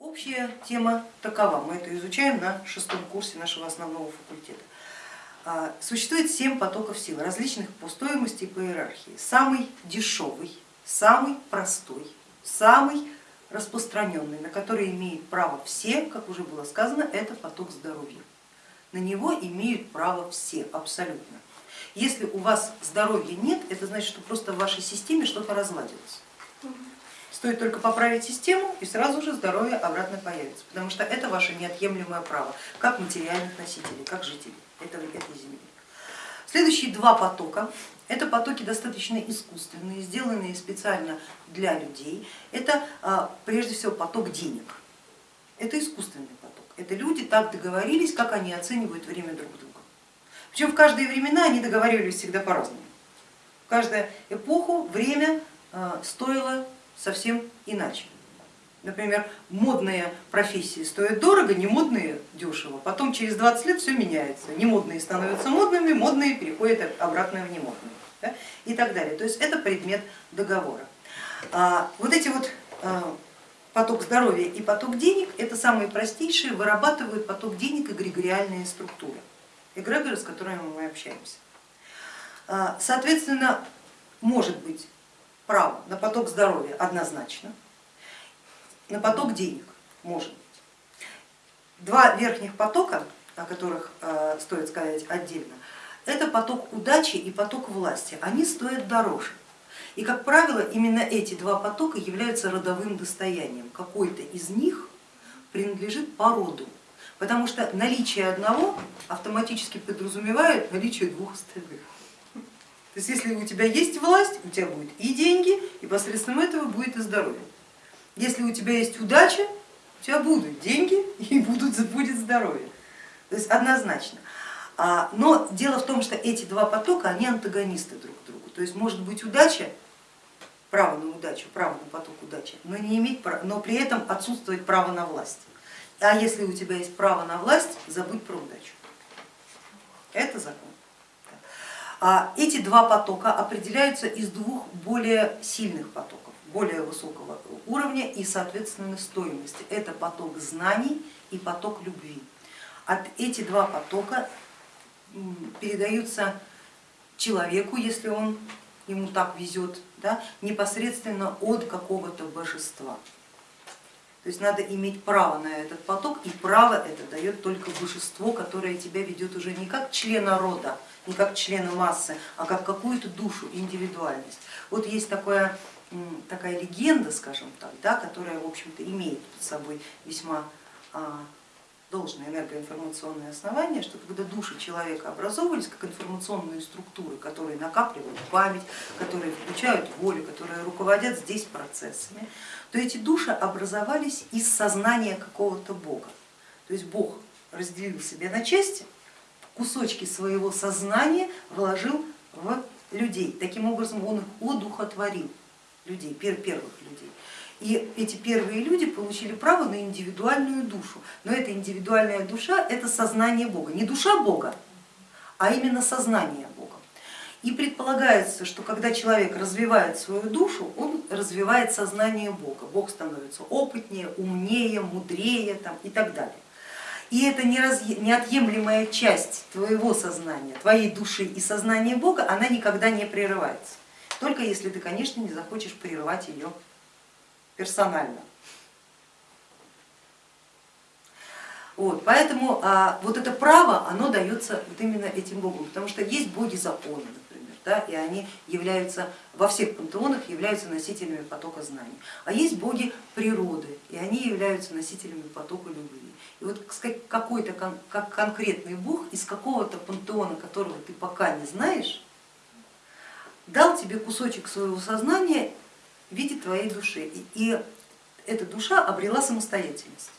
Общая тема такова, мы это изучаем на шестом курсе нашего основного факультета. А, существует семь потоков силы, различных по стоимости и по иерархии. Самый дешевый, самый простой, самый распространенный, на который имеют право все, как уже было сказано, это поток здоровья. На него имеют право все абсолютно. Если у вас здоровья нет, это значит, что просто в вашей системе что-то разладилось. Стоит только поправить систему и сразу же здоровье обратно появится, потому что это ваше неотъемлемое право, как материальных носителей, как жителей этой, этой земли. Следующие два потока, это потоки достаточно искусственные, сделанные специально для людей. Это а, прежде всего поток денег, это искусственный поток. Это люди так договорились, как они оценивают время друг друга. Причем в каждые времена они договаривались всегда по-разному. В каждую эпоху время а, стоило совсем иначе. Например, модные профессии стоят дорого, не модные дешево. Потом через 20 лет все меняется. Не модные становятся модными, модные переходят обратно в немодные да? и так далее. То есть это предмет договора. А, вот эти вот а, поток здоровья и поток денег, это самые простейшие, вырабатывают поток денег эгрегориальные структуры, эгрегоры, с которыми мы общаемся. А, соответственно, может быть право на поток здоровья однозначно, на поток денег может. Два верхних потока, о которых э, стоит сказать отдельно, это поток удачи и поток власти, они стоят дороже. И, как правило, именно эти два потока являются родовым достоянием. Какой-то из них принадлежит породу, потому что наличие одного автоматически подразумевает наличие двух остальных. То есть если у тебя есть власть, у тебя будет и деньги, и посредством этого будет и здоровье. Если у тебя есть удача, у тебя будут деньги и будут, будет здоровье. То есть однозначно. А, но дело в том, что эти два потока, они антагонисты друг другу. То есть может быть удача, право на удачу, право на поток удачи, но, не иметь, но при этом отсутствовать право на власть. А если у тебя есть право на власть, забудь про удачу. Это закон. А эти два потока определяются из двух более сильных потоков, более высокого уровня и соответственно стоимости. Это поток знаний и поток любви. От эти два потока передаются человеку, если он ему так везет, да, непосредственно от какого-то божества. То есть надо иметь право на этот поток, и право это дает только божество, которое тебя ведет уже не как члена рода, не как члена массы, а как какую-то душу, индивидуальность. Вот есть такое, такая легенда, скажем так, да, которая в общем-то имеет под собой весьма а, должное энергоинформационное основание, что когда души человека образовывались как информационные структуры, которые накапливают память, которые включают волю, которые руководят здесь процессами, то эти души образовались из сознания какого-то бога. То есть Бог разделил себя на части, кусочки своего сознания вложил в людей. Таким образом он их одухотворил, людей, первых людей. И эти первые люди получили право на индивидуальную душу. Но эта индивидуальная душа это сознание Бога, не душа Бога, а именно сознание Бога. И предполагается, что когда человек развивает свою душу, он развивает сознание Бога. Бог становится опытнее, умнее, мудрее там, и так далее. И это неотъемлемая часть твоего сознания, твоей души и сознания Бога, она никогда не прерывается. Только если ты, конечно, не захочешь прерывать ее персонально. Вот, поэтому а, вот это право, оно дается вот именно этим богом, потому что есть боги законы, например, да, и они являются, во всех пантеонах являются носителями потока знаний. А есть боги природы, и они являются носителями потока любви. И вот какой-то кон, как конкретный бог из какого-то пантеона, которого ты пока не знаешь, дал тебе кусочек своего сознания в виде твоей души. И, эта душа обрела самостоятельность.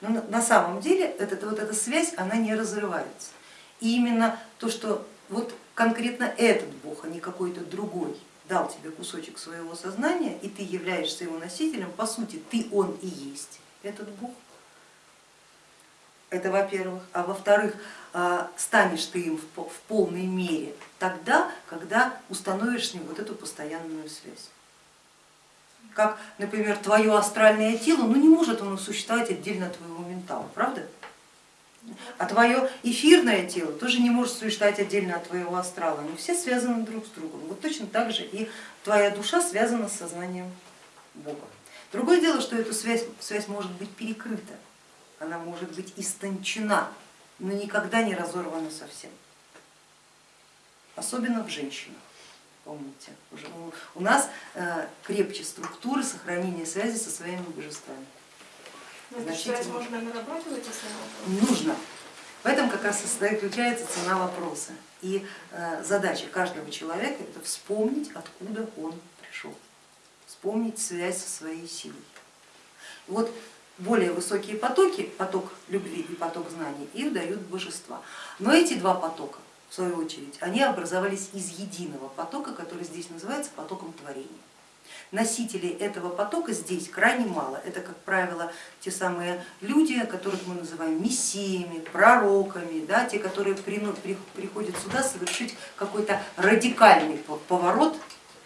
Но на, самом деле эта, вот эта связь, она не разрывается. И именно то, что вот конкретно этот бог, а не какой-то другой, дал тебе кусочек своего сознания, и ты являешься его носителем, по сути ты он и есть этот бог. Это во-первых. А во-вторых, а, станешь ты им в полной мере тогда, когда установишь с ним вот эту постоянную связь. Как, например, твое астральное тело, ну не может оно существовать отдельно от твоего ментала, правда? А твое эфирное тело тоже не может существовать отдельно от твоего астрала, они все связаны друг с другом. Вот точно так же и твоя душа связана с сознанием Бога. Другое дело, что эта связь, связь может быть перекрыта, она может быть истончена, но никогда не разорвана совсем, особенно в женщинах. Помните, уже у нас э, крепче структуры сохранения связи со своими божествами. Значительно. можно нарабатывать, если Нужно. В этом как раз и заключается цена вопроса. И э, задача каждого человека это вспомнить, откуда он пришел, вспомнить связь со своей силой. Вот более высокие потоки, поток любви и поток знаний, их дают божества. Но эти два потока, в свою очередь, они образовались из единого потока, который здесь называется потоком творения. Носителей этого потока здесь крайне мало. Это, как правило, те самые люди, которых мы называем мессиями, пророками, да, те, которые приходят сюда совершить какой-то радикальный поворот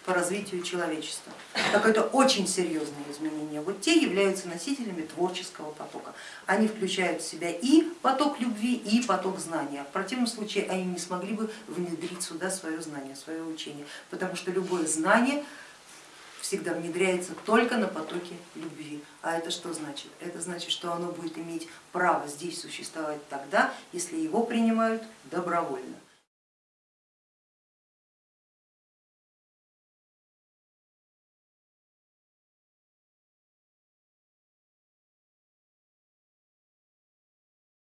по развитию человечества, какое-то очень серьезное изменение. Вот те являются носителями творческого потока. Они включают в себя и поток любви, и поток знания. В противном случае они не смогли бы внедрить сюда свое знание, свое учение, потому что любое знание всегда внедряется только на потоке любви. А это что значит? Это значит, что оно будет иметь право здесь существовать тогда, если его принимают добровольно.